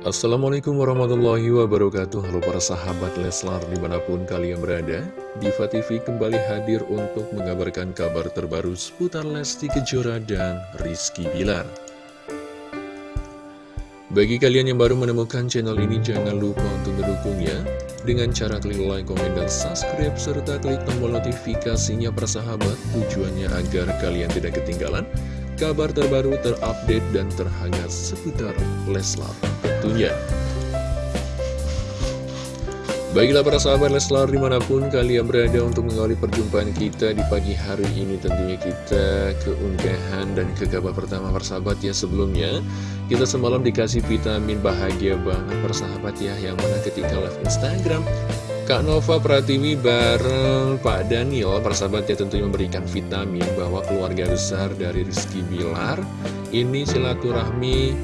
Assalamualaikum warahmatullahi wabarakatuh. Halo para sahabat Leslar di mana pun kalian berada Diva TV kembali hadir untuk mengabarkan kabar terbaru seputar Lesti Kejora dan Rizky Bilar. Bagi kalian yang baru menemukan channel ini jangan lupa untuk mendukungnya Dengan cara klik like, komen, dan subscribe serta klik tombol notifikasinya para sahabat. Tujuannya agar kalian tidak ketinggalan kabar terbaru terupdate dan terhangat seputar Leslar tentunya. Baiklah para sahabat Leslar di mana pun kalian berada untuk mengawali perjumpaan kita di pagi hari ini tentunya kita keunggahan dan ke kabar pertama persahabat ya sebelumnya kita semalam dikasih vitamin bahagia banget persahabat ya yang mana ketika live Instagram Kak Nova Pratiwi bareng Pak Daniel persahabatnya tentunya memberikan vitamin bahwa keluarga besar dari Rizky Bilar ini silaturahmi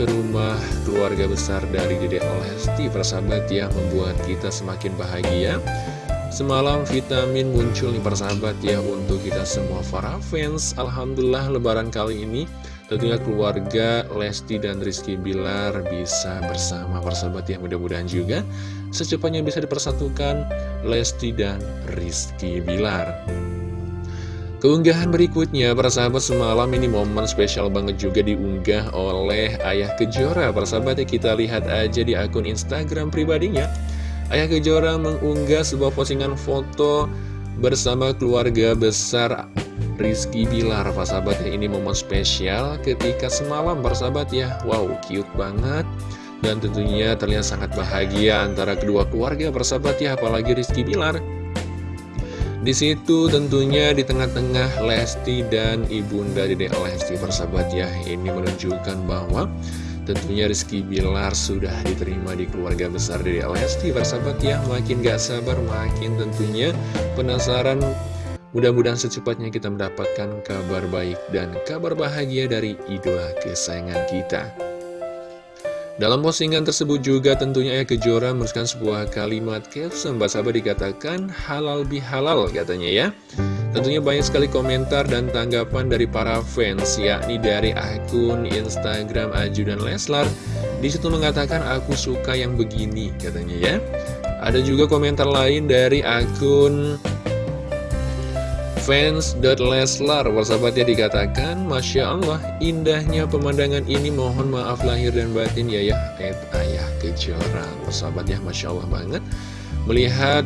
ke rumah keluarga besar dari Dede Olesti persahabat ya membuat kita semakin bahagia. Semalam vitamin muncul nih persahabat ya untuk kita semua para fans. Alhamdulillah lebaran kali ini tentunya keluarga Lesti dan Rizky Bilar bisa bersama. Persahabat ya mudah-mudahan juga secepatnya bisa dipersatukan Lesti dan Rizky Bilar. Keunggahan berikutnya, para sahabat semalam ini momen spesial banget juga diunggah oleh Ayah Kejora. Para sahabat ya kita lihat aja di akun Instagram pribadinya. Ayah Kejora mengunggah sebuah postingan foto bersama keluarga besar Rizky Bilar. Para sahabat ya ini momen spesial ketika semalam, para sahabat ya. Wow, cute banget dan tentunya terlihat sangat bahagia antara kedua keluarga bersahabat ya apalagi Rizky Bilar di situ tentunya di tengah-tengah Lesti dan Ibunda Dede Lesti bersahabat ya ini menunjukkan bahwa tentunya Rizky Bilar sudah diterima di keluarga besar Dede Lesti bersahabat ya makin gak sabar makin tentunya penasaran Mudah-mudahan secepatnya kita mendapatkan kabar baik dan kabar bahagia dari idola kesayangan kita. Dalam postingan tersebut juga tentunya Ayah Kejora menuliskan sebuah kalimat caption Sahabat dikatakan halal bihalal katanya ya. Tentunya banyak sekali komentar dan tanggapan dari para fans yakni dari akun Instagram Aju dan Leslar Di situ mengatakan aku suka yang begini katanya ya. Ada juga komentar lain dari akun Fans.Leslar Persahabatnya dikatakan Masya Allah indahnya pemandangan ini. Mohon maaf lahir dan batin ya ya Ed Ayah Kejora. Persahabatnya Masya Allah banget Melihat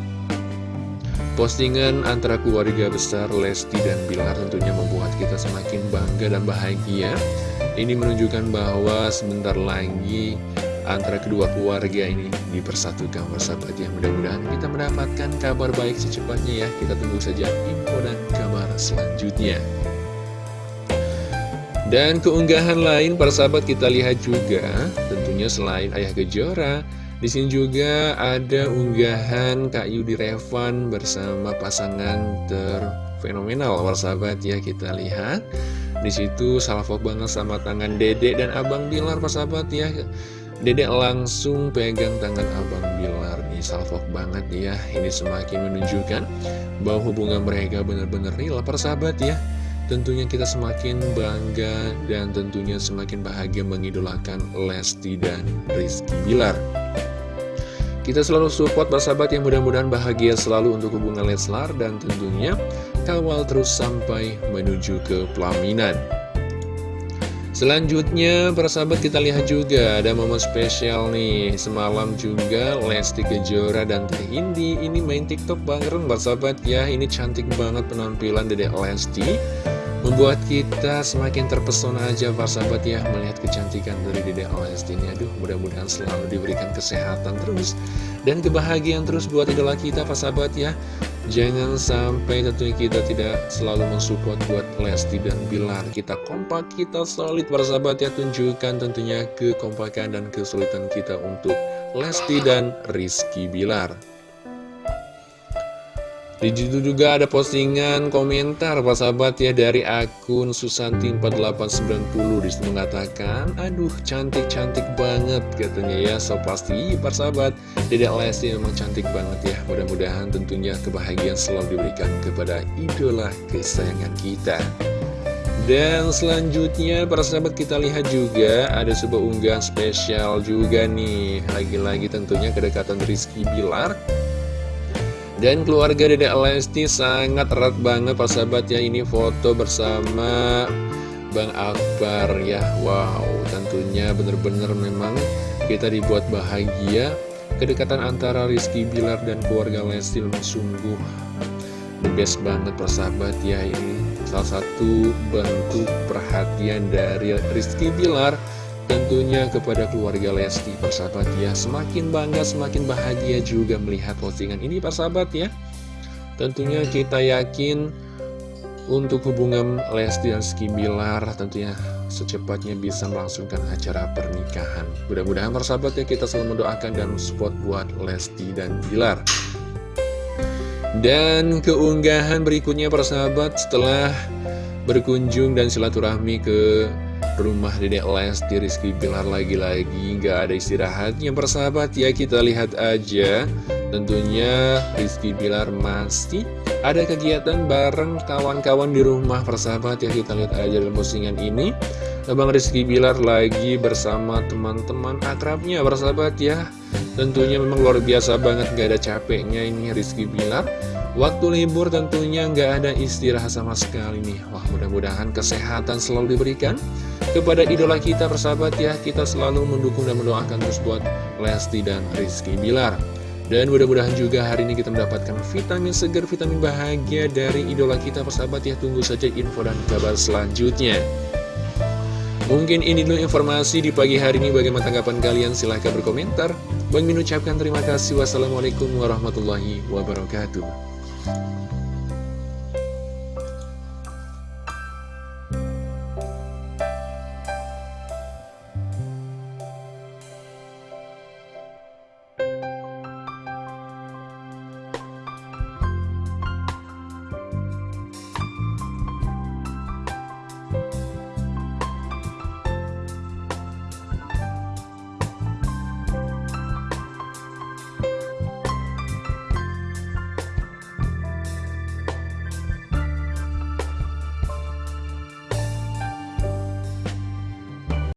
postingan antara keluarga besar Lesti dan Bilar Tentunya membuat kita semakin bangga dan bahagia. Ini menunjukkan bahwa sebentar lagi antara kedua keluarga ini dipersatukan bersahabat ya mudah-mudahan kita mendapatkan kabar baik secepatnya ya. Kita tunggu saja info dan kabar selanjutnya. Dan keunggahan lain para sahabat kita lihat juga tentunya selain Ayah Kejora di sini juga ada unggahan Kak Yudi Revan bersama pasangan terfenomenal para sahabat ya kita lihat. Di situ salvo banget sama tangan Dedek dan Abang Bilar para sahabat ya Dedek langsung pegang tangan Abang Bilar nih salvok banget ya. Ini semakin menunjukkan bahwa hubungan mereka benar-benar real persahabat ya. Tentunya kita semakin bangga dan tentunya semakin bahagia mengidolakan Lesti dan Rizky Bilar. Kita selalu support persahabat yang mudah-mudahan bahagia selalu untuk hubungan Leslar Dan tentunya kawal terus sampai menuju ke pelaminan Selanjutnya, para sahabat kita lihat juga ada momen spesial nih. Semalam juga Lesti Kejora dan Teh Indi ini main tiktok bareng para sahabat ya. Ini cantik banget penampilan Dedek Lesti. Membuat kita semakin terpesona aja para sahabat ya Melihat kecantikan dari Dedek Lesti ini. Aduh mudah-mudahan selalu diberikan kesehatan terus Dan kebahagiaan terus buat idola kita para sahabat ya Jangan sampai tentunya kita tidak selalu mensupport buat Lesti dan Bilar. Kita kompak, kita solid sahabat ya Tunjukkan tentunya kekompakan dan kesulitan kita untuk Lesti dan Rizky Bilar di situ juga ada postingan komentar Pak sahabat ya dari akun Susanti4890 Di situ mengatakan Aduh cantik-cantik banget katanya ya. So pasti Pak sahabat Dedek Lesti memang cantik banget ya. Mudah-mudahan tentunya kebahagiaan selalu diberikan kepada idola kesayangan kita. Dan selanjutnya para sahabat kita lihat juga ada sebuah unggahan spesial juga nih. Lagi-lagi tentunya kedekatan Rizky Bilar dan keluarga Dedek Lesti sangat erat banget para sahabat ya. Ini foto bersama Bang Akbar ya. Wow tentunya bener-bener memang kita dibuat bahagia Kedekatan antara Rizky Bilar dan keluarga Lesti sungguh the best banget persahabat ya. Ini salah satu bentuk perhatian dari Rizky Bilar tentunya kepada keluarga Lesti persahabat ya. Semakin bangga semakin bahagia juga melihat postingan ini persahabat ya. Tentunya kita yakin untuk hubungan Lesti dan Rizky Bilar tentunya secepatnya bisa melangsungkan acara pernikahan. Mudah-mudahan persahabat ya kita selalu mendoakan dan support buat Lesti dan Bilar. Dan keunggahan berikutnya persahabat setelah berkunjung dan silaturahmi ke rumah Dedek Lesti Rizky Bilar lagi-lagi nggak ada istirahatnya. Persahabat ya kita lihat aja. Tentunya Rizky Bilar masih ada kegiatan bareng kawan-kawan di rumah. Persahabat ya kita lihat aja dalam postingan ini. Abang Rizky Bilar lagi bersama teman-teman akrabnya. Persahabat ya. Tentunya memang luar biasa banget gak ada capeknya ini Rizky Bilar Waktu libur tentunya nggak ada istirahat sama sekali nih. Wah mudah-mudahan kesehatan selalu diberikan Kepada idola kita persahabat ya. Kita selalu mendukung dan mendoakan terus buat Lesti dan Rizky Bilar. Dan mudah-mudahan juga hari ini kita mendapatkan vitamin segar, vitamin bahagia dari idola kita persahabat ya. Tunggu saja info dan kabar selanjutnya. Mungkin ini dulu informasi di pagi hari ini. Bagaimana tanggapan kalian? Silahkan berkomentar. Bang Min ucapkan terima kasih. Wassalamualaikum warahmatullahi wabarakatuh. 嗯。